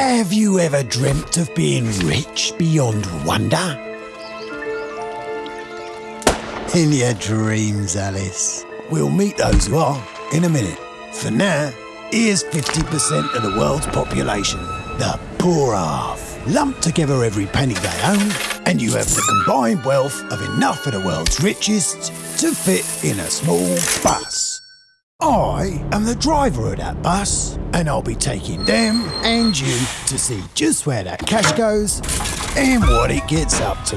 Have you ever dreamt of being rich beyond wonder? In your dreams, Alice. We'll meet those who are in a minute. For now, here's 50% of the world's population, the poor half. Lump together every penny they own, and you have the combined wealth of enough of the world's richest to fit in a small bus. I am the driver of that bus, and I'll be taking them and you to see just where that cash goes and what it gets up to.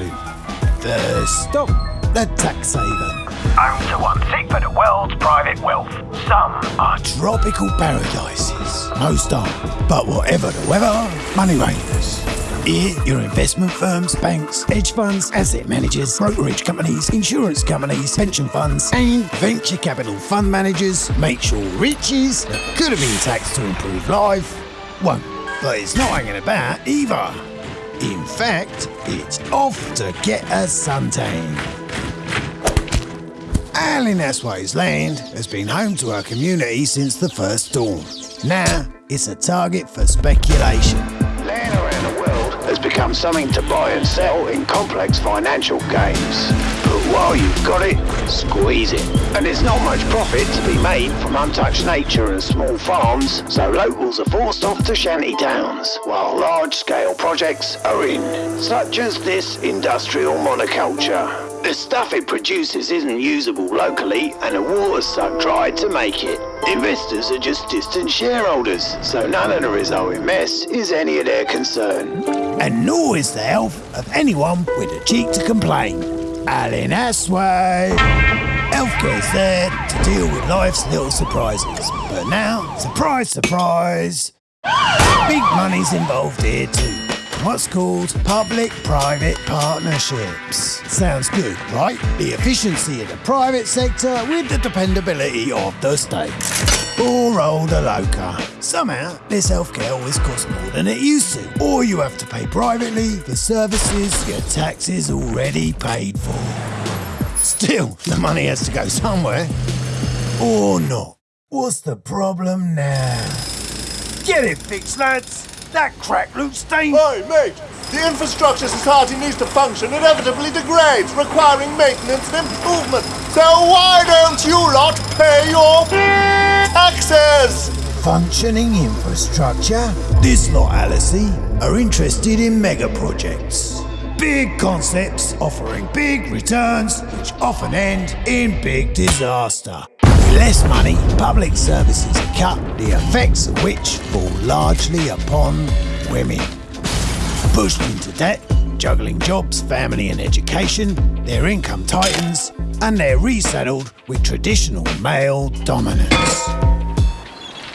The stop, the tax haven. Home to one sixth of the world's private wealth. Some are Tropical paradises. Most aren't. But whatever the weather, money reigns. Your investment firms, banks, hedge funds, asset managers, brokerage companies, insurance companies, pension funds, and venture capital fund managers make sure riches that could have been taxed to improve life won't. But it's not hanging about either. In fact, it's off to get a suntan. Alan Asway's land has been home to our community since the first storm. Now, it's a target for speculation. Has become something to buy and sell in complex financial games. But while you've got it, squeeze it. And there's not much profit to be made from untouched nature and small farms, so locals are forced off to shanty towns, while large-scale projects are in, such as this industrial monoculture. The stuff it produces isn't usable locally, and the water's sucked dry to make it. Investors are just distant shareholders, so none of the resulting mess is any of their concern. And nor is the health of anyone with the cheek to complain. Alan Asway. Healthcare's there to deal with life's little surprises. But now, surprise, surprise, big money's involved here too. What's called public-private partnerships. Sounds good, right? The efficiency of the private sector with the dependability of the state. Poor old Aloka. Somehow, this healthcare always costs more than it used to. Or you have to pay privately for services your taxes already paid for. Still, the money has to go somewhere. Or not. What's the problem now? Get it fixed, lads! That crack looks stained. Hey, mate! The infrastructure society needs to function inevitably degrades, requiring maintenance and improvement. So why don't you lot pay your taxes? Functioning infrastructure? This lot, Alice, are interested in mega projects. Big concepts offering big returns, which often end in big disaster. Less money, public services are cut, the effects of which fall largely upon women. Pushed into debt, juggling jobs, family, and education, their income tightens, and they're resettled with traditional male dominance.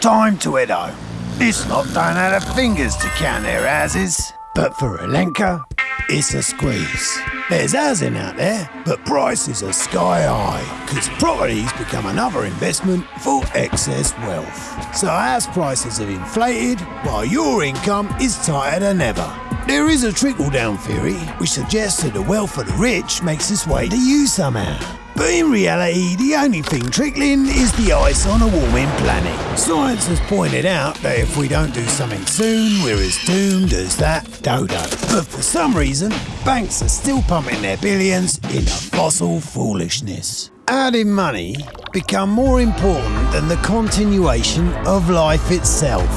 Time to head home. This lot don't have fingers to count their asses, But for Alenka, it's a squeeze. There's housing out there, but prices are sky high, because property's become another investment for excess wealth. So house prices have inflated, while your income is tighter than ever. There is a trickle-down theory, which suggests that the wealth of the rich makes its way to you somehow. But in reality, the only thing trickling is the ice on a warming planet. Science has pointed out that if we don't do something soon, we're as doomed as that dodo. But for some reason, banks are still pumping their billions into fossil foolishness. Adding money become more important than the continuation of life itself?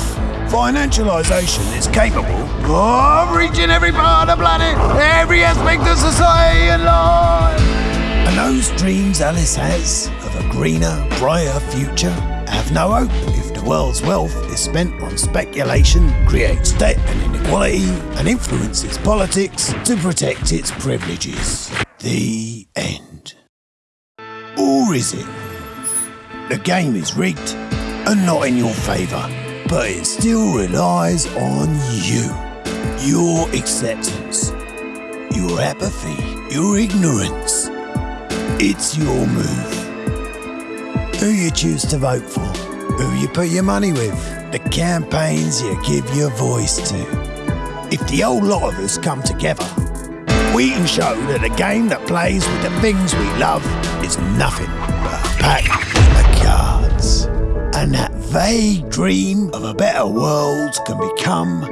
Financialisation is capable of reaching every part of the planet, every aspect of society and life. And those dreams Alice has of a greener, brighter future have no hope if the world's wealth is spent on speculation, creates debt and inequality, and influences politics to protect its privileges. The end. Or is it? The game is rigged and not in your favour, but it still relies on you. Your acceptance, your apathy, your ignorance. It's your move. Who you choose to vote for, who you put your money with, the campaigns you give your voice to. If the old lot of us come together, we can show that a game that plays with the things we love is nothing but a pack of cards. And that vague dream of a better world can become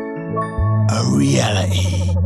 a reality.